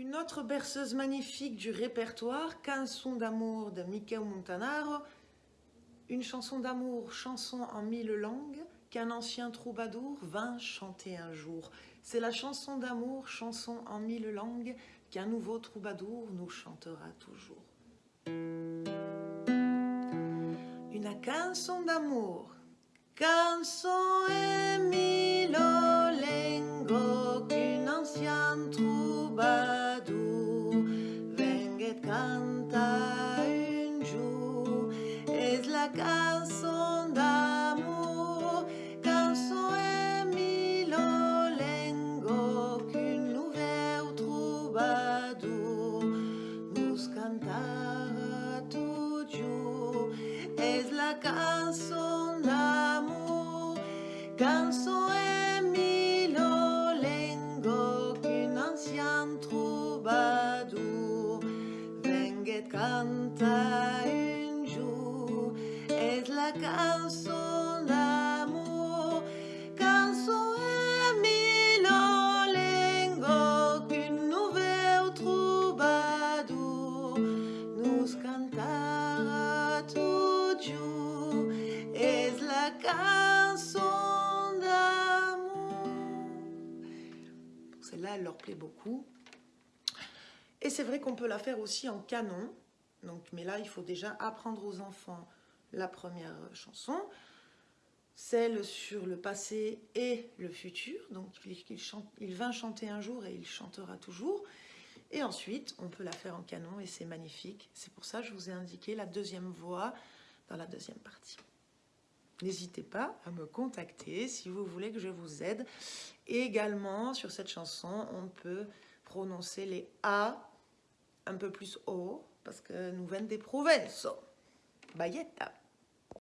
Une autre berceuse magnifique du répertoire, Canson d'amour de Michael Montanaro, une chanson d'amour, chanson en mille langues, qu'un ancien troubadour vint chanter un jour. C'est la chanson d'amour, chanson en mille langues, qu'un nouveau troubadour nous chantera toujours. Une canson d'amour, en mille langues, qu'un ancien troubadour Es la canson d'amour, canson en mille langues, qu'un nouveau troubadour nous cantara toujours. Es la canson canta un jour. Es la canson d'amour, canson en mille langues, qu'un nouveau troubadour nous cantara toujours. Es la canson d'amour. Celle-là, elle leur plaît beaucoup. Et c'est vrai qu'on peut la faire aussi en canon. Donc, mais là, il faut déjà apprendre aux enfants la première chanson, celle sur le passé et le futur. Donc, il, il chanter un jour et il chantera toujours. Et ensuite, on peut la faire en canon et c'est magnifique. C'est pour ça que je vous ai indiqué la deuxième voix dans la deuxième partie. N'hésitez pas à me contacter si vous voulez que je vous aide. Également, sur cette chanson, on peut prononcer les A un peu plus haut parce que nous venons des Provençaux. Bayetta.